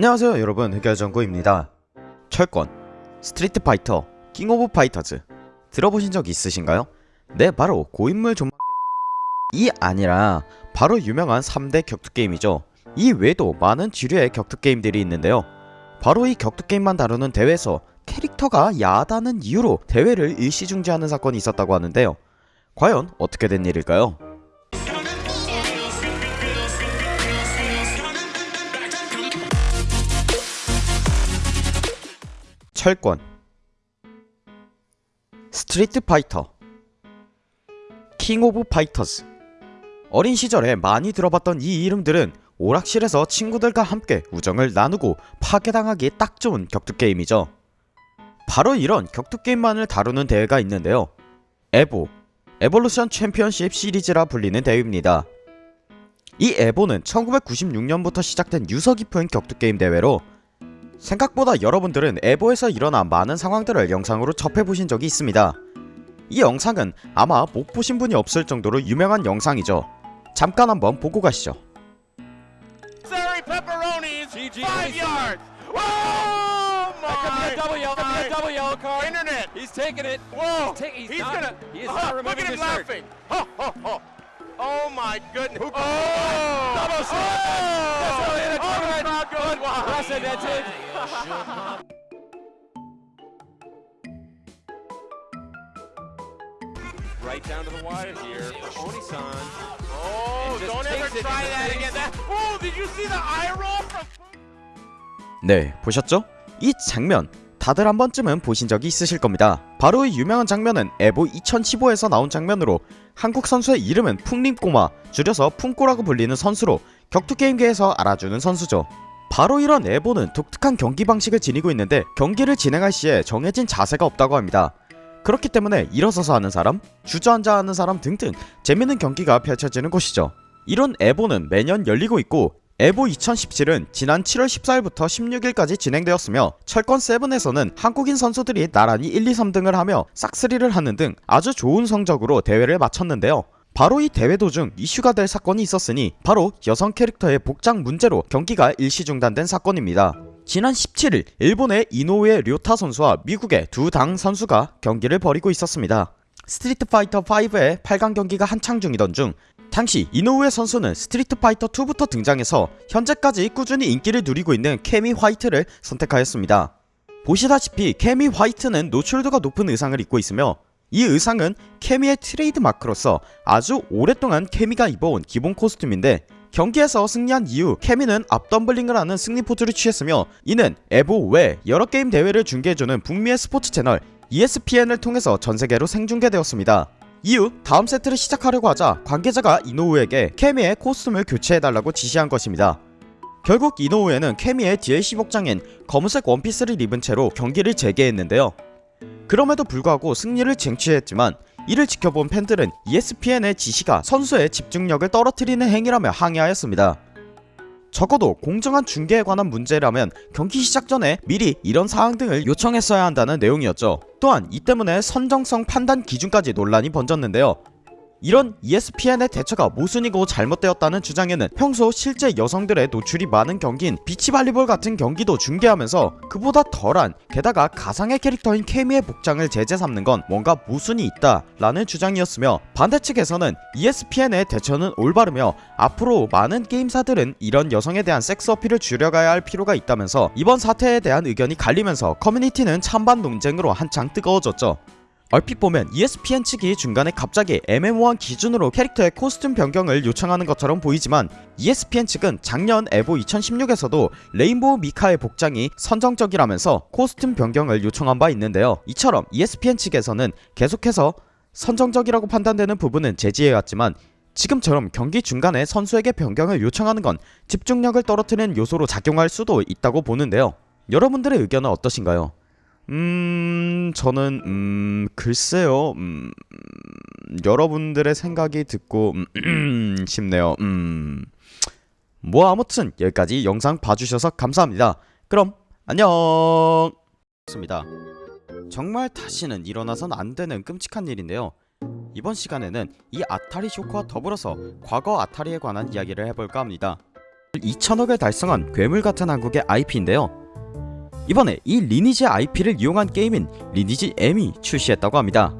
안녕하세요 여러분. 흑열정구입니다. 철권, 스트리트 파이터, 킹 오브 파이터즈. 들어보신 적 있으신가요? 네 바로 고인물 좀... 이 아니라 바로 유명한 3대 격투게임이죠. 이 외에도 많은 주류의 격투게임들이 있는데요. 바로 이 격투게임만 다루는 대회에서 캐릭터가 야하다는 이유로 대회를 일시중지하는 사건이 있었다고 하는데요. 과연 어떻게 된 일일까요? 철권. 스트리트 파이터. 킹 오브 파이터즈 어린 시절에 많이 들어봤던 이 이름들은 오락실에서 친구들과 함께 우정을 나누고 파괴당하기에 딱 좋은 격투게임이죠. 바로 이런 격투게임만을 다루는 대회가 있는데요. 에보. 에볼루션 챔피언십 시리즈라 불리는 대회입니다. 이 에보는 1996년부터 시작된 유서 깊은 격투게임 대회로 생각보다 여러분들은 에보에서 일어난 많은 상황들을 영상으로 접해보신 적이 있습니다. 이 영상은 아마 못 보신 분이 없을 정도로 유명한 영상이죠. 잠깐 한번 보고 가시죠. Oh my! double uh-huh. Oh! Oh! Oh! That's how Oh, that's it. Right down to the wire here. Oni-san. Oh, don't ever try that face. again. That. Oh, did you see the eye roll from? 네, 보셨죠? 이 장면 다들 한 번쯤은 보신 적이 있으실 겁니다. 바로 이 유명한 장면은 에보 2015에서 나온 장면으로 한국 선수의 이름은 풍림꼬마, 줄여서 풍꼬라고 불리는 선수로 격투게임계에서 알아주는 선수죠. 바로 이런 에보는 독특한 경기 방식을 지니고 있는데 경기를 진행할 시에 정해진 자세가 없다고 합니다. 그렇기 때문에 일어서서 하는 사람, 주저앉아 하는 사람 등등 재밌는 경기가 펼쳐지는 곳이죠. 이런 에보는 매년 열리고 있고 에보 2017은 지난 7월 14일부터 16일까지 진행되었으며 철권 7에서는 한국인 선수들이 나란히 1, 2, 3등을 하며 싹쓸이를 하는 등 아주 좋은 성적으로 대회를 마쳤는데요. 바로 이 대회 도중 이슈가 될 사건이 있었으니 바로 여성 캐릭터의 복장 문제로 경기가 일시 중단된 사건입니다. 지난 17일 일본의 이노우에 료타 선수와 미국의 두 당 선수가 경기를 벌이고 있었습니다. 스트리트 파이터 5의 8강 경기가 한창 중이던 중 당시 이노우에 선수는 스트리트 파이터 2부터 등장해서 현재까지 꾸준히 인기를 누리고 있는 캐미 화이트를 선택하였습니다. 보시다시피 캐미 화이트는 노출도가 높은 의상을 입고 있으며 이 의상은 캐미의 트레이드 마크로서 아주 오랫동안 캐미가 입어온 기본 코스튬인데 경기에서 승리한 이후 캐미는 앞텀블링을 하는 승리 포즈를 취했으며 이는 에보 외 여러 게임 대회를 중계해주는 북미의 스포츠 채널 ESPN을 통해서 전세계로 생중계되었습니다. 이후 다음 세트를 시작하려고 하자 관계자가 이노우에게 캐미의 코스튬을 교체해달라고 지시한 것입니다. 결국 이노우에는 캐미의 DLC 복장인 검은색 원피스를 입은 채로 경기를 재개했는데요. 그럼에도 불구하고 승리를 쟁취했지만 이를 지켜본 팬들은 ESPN의 지시가 선수의 집중력을 떨어뜨리는 행위라며 항의하였습니다. 적어도 공정한 중계에 관한 문제라면 경기 시작 전에 미리 이런 사항 등을 요청했어야 한다는 내용이었죠. 또한 이 때문에 선정성 판단 기준까지 논란이 번졌는데요. 이런 ESPN의 대처가 모순이고 잘못되었다는 주장에는 평소 실제 여성들의 노출이 많은 경기인 비치발리볼 같은 경기도 중계하면서 그보다 덜한 게다가 가상의 캐릭터인 케미의 복장을 제재 삼는 건 뭔가 모순이 있다 라는 주장이었으며 반대 측에서는 E ESPN의 대처는 올바르며 앞으로 많은 게임사들은 이런 여성에 대한 섹스 어필을 줄여가야 할 필요가 있다면서 이번 사태에 대한 의견이 갈리면서 커뮤니티는 찬반 논쟁으로 한창 뜨거워졌죠. 얼핏 보면 ESPN 측이 중간에 갑자기 애매모호한 기준으로 캐릭터의 코스튬 변경을 요청하는 것처럼 보이지만 ESPN 측은 작년 에보 2016에서도 레인보우 미카의 복장이 선정적이라면서 코스튬 변경을 요청한 바 있는데요. 이처럼 ESPN 측에서는 계속해서 선정적이라고 판단되는 부분은 제지해왔지만 지금처럼 경기 중간에 선수에게 변경을 요청하는 건 집중력을 떨어뜨리는 요소로 작용할 수도 있다고 보는데요. 여러분들의 의견은 어떠신가요? 음, 저는 음, 글쎄요. 음, 여러분들의 생각이 듣고 음, 싶네요. 음. 뭐 아무튼 여기까지 영상 봐주셔서 감사합니다. 그럼 안녕. 습니다. 정말 다시는 일어나선 안 되는 끔찍한 일인데요. 이번 시간에는 이 아타리 쇼크와 더불어서 과거 아타리에 관한 이야기를 해볼까 합니다. 2천억을 달성한 괴물 같은 한국의 IP인데요. 이번에 이 리니지 IP를 이용한 게임인 리니지 M이 출시했다고 합니다.